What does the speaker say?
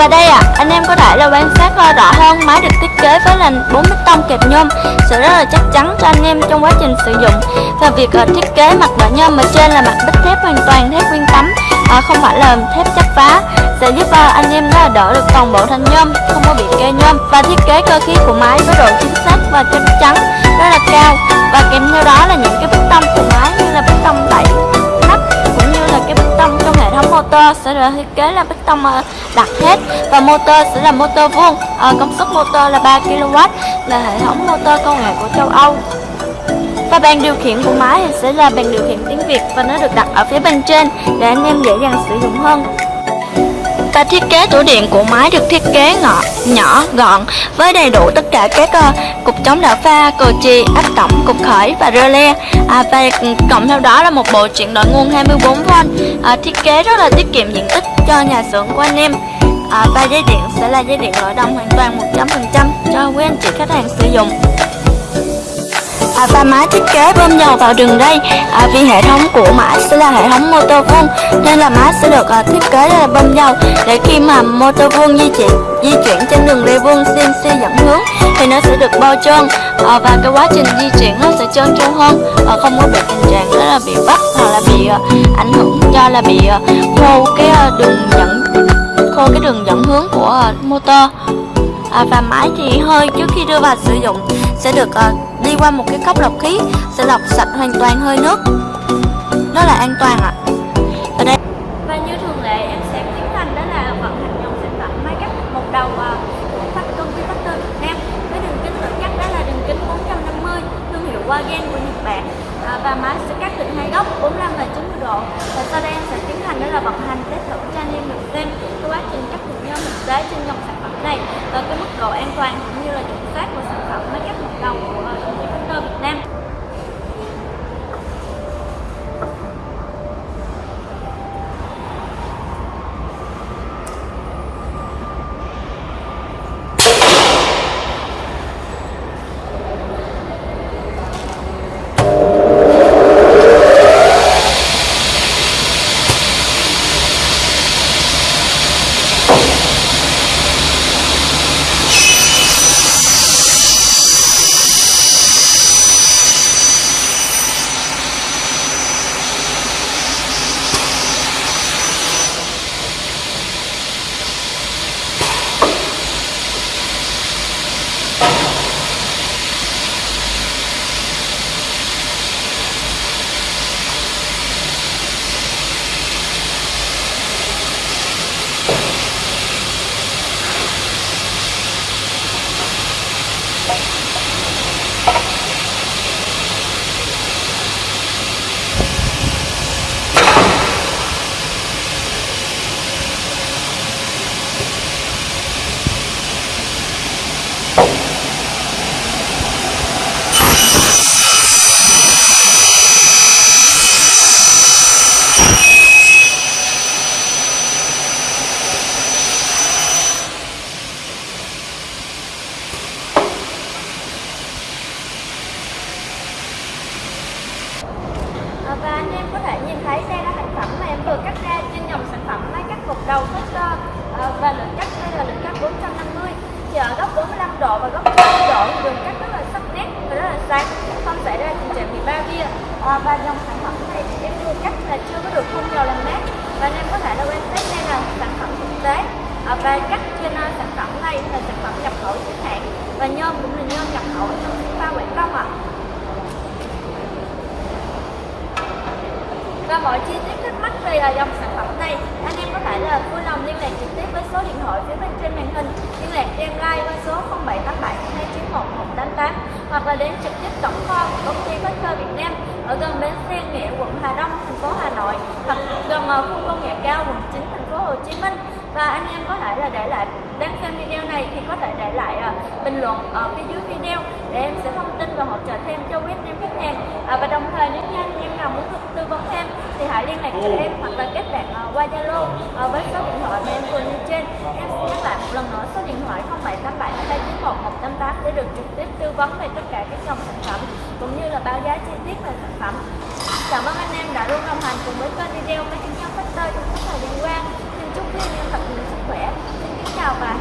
Và đây ạ, à, anh em có thể là quan sát rõ hơn máy được thiết kế với nền 4 bích tông kẹp nhôm. Sẽ rất là chắc chắn cho anh em trong quá trình sử dụng. Và việc ờ, thiết kế mặt bản nhôm ở trên là mặt bích thép hoàn toàn thép nguyên tấm à, không phải là thép chấp phá. Sẽ giúp ờ, anh em đó đỡ được toàn bộ thanh nhôm không có bị kê nhôm. Và thiết kế cơ khí của máy với độ chính xác và chắc chắn rất là cao. Và kèm theo đó là những cái bích tông của máy như là bích tông 7 motor sẽ được thiết kế là bích tông đặc đặt hết. Và motor sẽ là motor vuông à, công suất motor là 3 kW là hệ thống motor công nghệ của châu Âu. Và bàn điều khiển của máy thì sẽ là bàn điều khiển tiếng Việt và nó được đặt ở phía bên trên để anh em dễ dàng sử dụng hơn và thiết kế tủ điện của máy được thiết kế ngọ, nhỏ, gọn với đầy đủ tất cả các uh, cục chống đảo pha, cờ chì, áp tổng, cục khởi và rơ le. À, và cộng theo đó là một bộ chuyển đổi nguồn 24V à, thiết kế rất là tiết kiệm diện tích cho nhà xưởng của anh em. À, và dây điện sẽ là dây điện loại đồng hoàn toàn 100% cho quý anh chị khách hàng sử dụng. À, và máy thiết kế bơm dầu vào đường ray à, vì hệ thống của máy sẽ là hệ thống motor vuông nên là máy sẽ được à, thiết kế là bơm dầu. Để khi mà motor vuông di chuyển di chuyển trên đường ray vuông CNC dẫn hướng thì nó sẽ được bao trơn. À, và cái quá trình di chuyển nó sẽ trơn tru hơn. Và không có bị tình trạng đó là bị bắt hoặc là bị à, ảnh hưởng do là bị à, khô cái à, đường dẫn khô cái đường dẫn hướng của à, motor. À, và máy thì hơi trước khi đưa vào sử dụng sẽ được uh, đi qua một cái cốc lọc khí sẽ lọc sạch hoàn toàn hơi nước. Nó là an toàn ạ. Ở đây và như thường lệ em sẽ tiến hành đó là vận hành dòng sản phẩm máy cắt một đầu uh, của phát công ty Factor Việt Nam với đường kính tự cắt đó là đường kính 450 thương hiệu Wagen của Nhật Bản. Uh, và máy sẽ cắt từ hai góc 45 và 90 độ. Và sau đây em sẽ tiến hành đó là vận hành test thử cho anh em được xem cái quá trình cắt được nhôm thực tế trên dòng sản phẩm này và cái mức độ an toàn cũng như là chuẩn xác của sản phẩm máy cắt một đầu của à, công ty Factor Việt Nam Ờ, ờ, và lượng cắt đây là lượng cắt 450 thì ở góc 45 độ và góc 90 độ thì đường cắt rất là sắc nét và rất là sáng. Không xảy ra tình trạng bị ba bia. Uh, và dòng sản phẩm này thì em đưa cắt là chưa có được phun dầu làm mát và nên em có thể là quan sát đây là sản phẩm thực tế. Uh, và cắt trên uh, sản phẩm này là sản phẩm nhập khẩu chính hãng. Và nhôm cũng là nhôm nhập khẩu trong pha quảng công ạ. Và mọi chi tiết thắc mắc về dòng sản phẩm này anh em có thể Dạ, là vui lòng liên lạc trực tiếp với số điện thoại phía bên trên màn hình. Liên lạc cho em like qua số 0787 291 188 hoặc là đến trực tiếp tổng kho của công ty Factor Việt Nam ở gần bến xe Nghĩa quận Hà Đông thành phố Hà Nội hoặc gần ờ, khu công nghệ cao quận 9 thành phố Hồ Chí Minh. Và anh em có thể là để lại đang xem video này thì có thể để lại uh, bình luận ở phía dưới video để em sẽ thông tin và hỗ trợ thêm cho quý anh em khách hàng. Uh, và đồng thời nếu như anh em nào muốn tư vấn thêm thì hãy liên lạc cho em hoặc là kết bạn uh, qua Zalo uh, với số điện thoại mà em vừa nêu trên. Em xin nhắc lại một lần nữa số điện thoại 0787 291 188 để được trực tiếp tư vấn về tất cả các dòng sản phẩm cũng như là báo giá chi tiết về sản phẩm. Cảm ơn anh em đã luôn đồng hành cùng với kênh video máy tính nhân factor trong suốt thời gian qua. Xin chúc quý anh em thật nhiều sức khỏe. Xin kính chào và